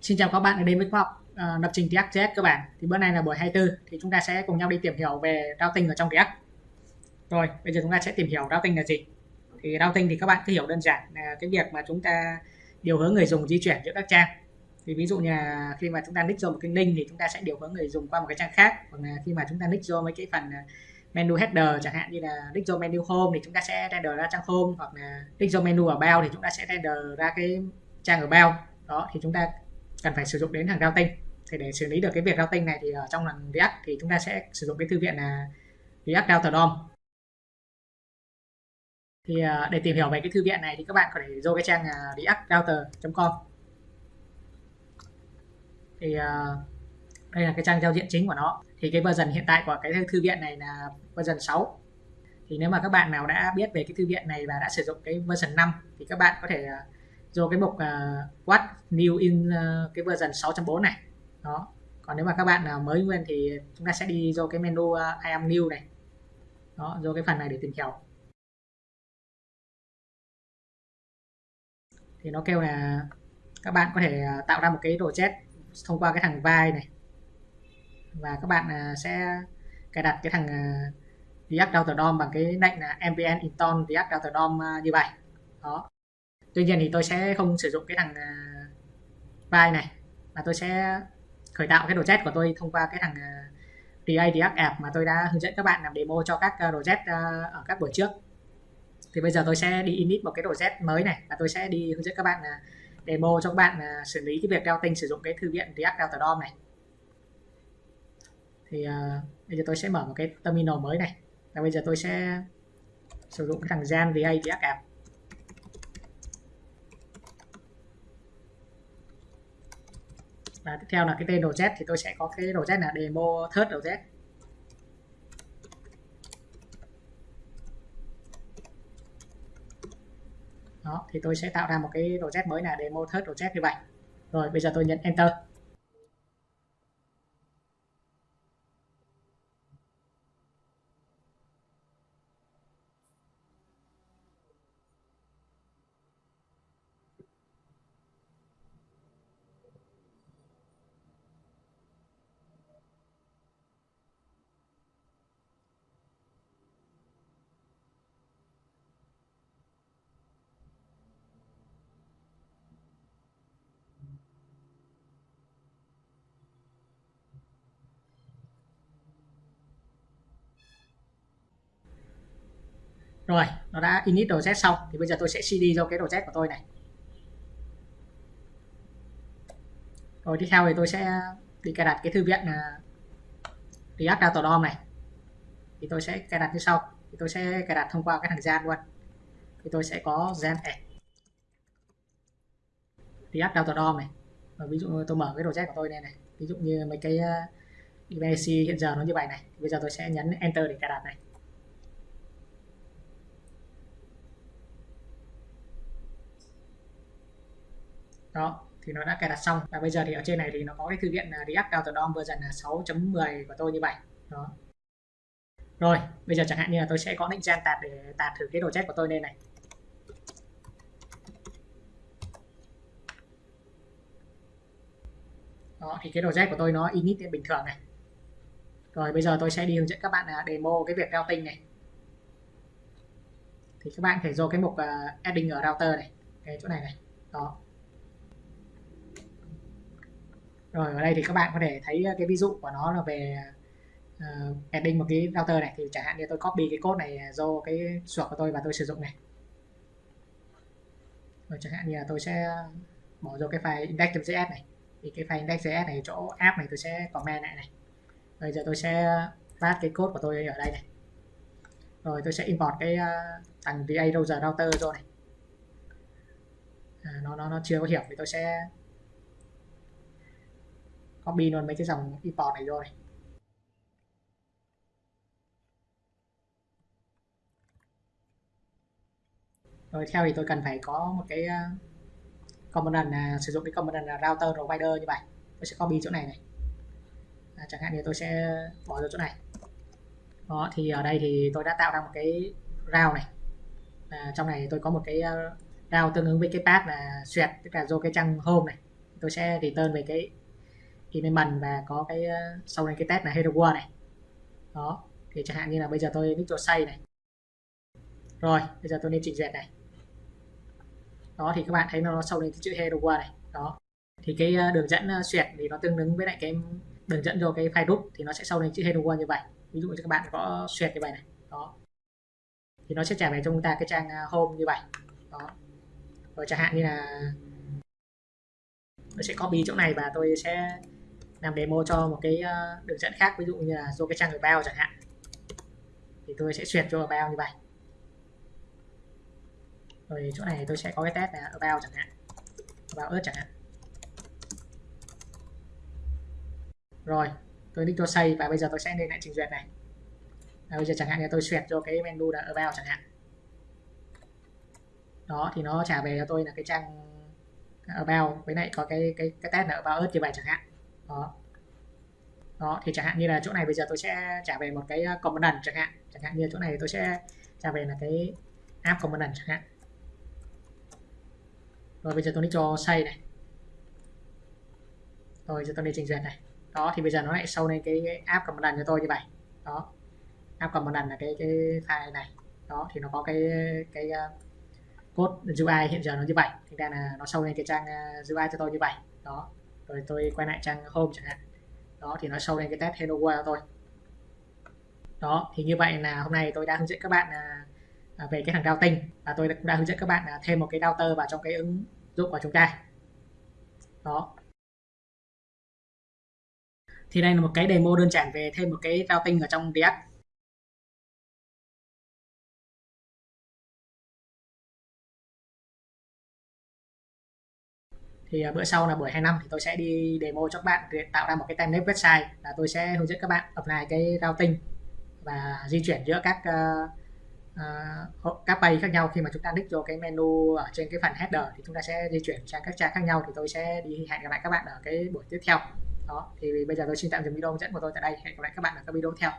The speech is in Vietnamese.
Xin chào các bạn đến với khoa học uh, lập trình React.js các bạn. Thì bữa nay là buổi 24 thì chúng ta sẽ cùng nhau đi tìm hiểu về routing ở trong React. Rồi, bây giờ chúng ta sẽ tìm hiểu routing là gì. Thì routing thì các bạn cứ hiểu đơn giản là cái việc mà chúng ta điều hướng người dùng di chuyển giữa các trang. Thì ví dụ như là khi mà chúng ta nick vô một cái link thì chúng ta sẽ điều hướng người dùng qua một cái trang khác. Hoặc là khi mà chúng ta nick vô mấy cái phần ờ, menu header chẳng hạn như là nick vô menu home thì chúng ta sẽ render ra trang home hoặc là nick vô menu ở bao thì chúng ta sẽ render ra cái trang ở bao đó thì chúng ta cần phải sử dụng đến hàng routing. Thì để xử lý được cái việc routing này thì ở trong lần React thì chúng ta sẽ sử dụng cái thư viện là React Router DOM. Thì ờ, để tìm hiểu về cái thư viện này thì các bạn có thể vô cái trang à, reactrouter.com thì ờ, đây là cái trang giao diện chính của nó. Thì cái version hiện tại của cái thư viện này là version 6 thì nếu mà các bạn nào đã biết về cái thư viện này và đã sử dụng cái version 5 thì các bạn có thể à, vô cái mục uh, what new in uh, cái version 6.4 này. Đó. Còn nếu mà các bạn nào mới nguyên thì chúng ta sẽ đi vô cái menu uh, I am new này. Đó vô cái phần này để tìm hiểu. Thì nó kêu là các bạn có thể tạo ra một cái đồ chết thông qua cái thằng vai này. Và các bạn sẽ cài đặt cái thằng React Router DOM bằng cái lệnh là npm install React Router DOM như vậy. Đó tuy nhiên thì tôi sẽ không sử dụng cái thằng à, vai này mà tôi sẽ khởi tạo cái project của tôi thông qua cái thằng à, React App mà tôi đã hướng dẫn các bạn làm demo cho các à, project ở các buổi trước. Thì bây giờ tôi sẽ đi init một cái project mới này và tôi sẽ đi hướng dẫn các bạn demo cho các bạn xử lý cái việc routing sử dụng cái thư viện React Router DOM này. Thì uh, bây giờ tôi sẽ mở một cái terminal mới này và bây giờ tôi sẽ sử dụng cái thằng Jan DA React App. Và tiếp theo là cái tên đồ z thì tôi sẽ có cái đồ z là demo third z. Đó, thì tôi sẽ tạo ra một cái đồ z mới là demo third z như vậy. Rồi, bây giờ tôi nhấn enter. Rồi nó đã init z xong. Thì bây giờ tôi sẽ cd cho cái z của tôi này. Rồi tiếp theo thì tôi sẽ đi cài đặt cái thư viện là React Data DOM này. Thì tôi sẽ cài đặt như sau. Thì tôi sẽ cài đặt thông qua cái thằng gian luôn. Thì tôi sẽ có Jan add React Data DOM này. Và ví dụ tôi mở cái z của tôi này này. Ví dụ như mấy cái uh, hiện giờ nó như vậy này. Bây giờ tôi sẽ nhấn enter để cài đặt này. Đó thì nó đã cài đặt xong. Và bây giờ thì ở trên này thì nó có cái thư viện à, React Router DOM version là 6.10 của tôi như vậy. Đó. Rồi bây giờ chẳng hạn như là tôi sẽ có định gen tạt để tạt thử cái đồ chết của tôi lên này. Đó thì cái đồ project của tôi nó init bình thường này. Rồi bây giờ tôi sẽ đi hướng dẫn các bạn à, demo cái việc routing này. Thì các bạn phải vô cái mục uh, adding ở router này. Cái chỗ này này. Đó rồi ở đây thì các bạn có thể thấy ờ, cái ví dụ của nó là về ờ, uh, adding một cái router này. Thì chẳng hạn như tôi copy cái code này ờ, do cái suộc của tôi và tôi sử dụng này. Rồi chẳng hạn như là tôi sẽ bỏ vô cái file index.js này. Thì cái file index.js này chỗ app này tôi sẽ comment lại này. Bây giờ tôi sẽ phát cái code của tôi ở đây này. Rồi tôi sẽ import cái uh, thằng VA Router router rồi này. À, nó nó nó chưa có hiểu thì tôi sẽ copy luôn mấy cái dòng import này rồi. Rồi theo thì tôi cần phải có một cái ờ, component là sử dụng cái component là router provider như vậy. Tôi sẽ copy chỗ này này. À, chẳng hạn như tôi sẽ bỏ vào chỗ này. Đó thì ở đây thì tôi đã tạo ra một cái route này. À, trong này tôi có một cái uh, route tương ứng với cái path là xuyệt tức là do cái trang home này. Tôi sẽ return về cái element và có cái ờ, sau này cái test là hero world này. Đó, thì chẳng hạn như là bây giờ tôi nick cho say này. Rồi, bây giờ tôi nên chỉnh duyệt này. Đó, thì các bạn thấy nó sau này cái chữ hero world này. Đó, thì cái ờ, đường dẫn ờ, xuyệt thì nó tương ứng với lại cái đường dẫn cho cái file root thì nó sẽ sau này chữ hero world như vậy. Ví dụ như các bạn có xuyệt như vậy này. Đó. Thì nó sẽ trả về cho chúng ta cái trang home như vậy. Đó. Rồi chẳng hạn như là tôi sẽ copy chỗ này và tôi sẽ làm demo cho một cái ờ, đường dẫn khác, ví dụ như là do cái trang bao chẳng hạn. Thì tôi sẽ duyệt cho bao như vậy. Rồi chỗ này tôi sẽ có cái test là bao chẳng hạn. Vào ớt chẳng hạn. Rồi, tôi nick cho xây và bây giờ tôi sẽ lên lại trình duyệt này. Và bây giờ chẳng hạn như tôi duyệt cho cái menu là about chẳng hạn. Đó, thì nó trả về cho tôi là cái trang about với lại có cái cái cái test là about ớt như vậy chẳng hạn đó. Đó thì chẳng hạn như là chỗ này bây giờ tôi sẽ trả về một cái uh, component chẳng hạn. Chẳng hạn như chỗ này tôi sẽ trả về là cái app component chẳng hạn. Rồi bây giờ tôi đi cho xây này. Rồi giờ tôi đi trình duyệt này. Đó thì bây giờ nó lại sâu lên cái app component cho tôi như vậy. Đó. App component là cái cái file này. Đó thì nó có cái cái uh, code UI hiện giờ nó như vậy. Thì ra là nó sâu lên cái trang uh, UI cho tôi như vậy. Đó rồi tôi quay lại trang home chẳng hạn. Đó, thì nó show lên cái test hello world thôi. Đó, thì như vậy là hôm nay tôi đã hướng dẫn các bạn à, à, về cái thằng routing và tôi cũng đã hướng dẫn các bạn à, thêm một cái router vào trong cái ứng dụng của chúng ta. Đó. Thì đây là một cái demo đơn giản về thêm một cái routing ở trong React. Thì à, bữa sau là buổi 25 thì tôi sẽ đi demo cho các bạn để tạo ra một cái template website là tôi sẽ hướng dẫn các bạn apply cái routing và di chuyển giữa các uh, uh, các page khác nhau khi mà chúng ta click vô cái menu ở trên cái phần header thì chúng ta sẽ di chuyển sang các trang khác nhau thì tôi sẽ đi hẹn gặp lại các bạn ở cái buổi tiếp theo. Đó thì bây giờ tôi xin tạm dừng video hướng dẫn của tôi tại đây. Hẹn gặp lại các bạn ở các video tiếp theo.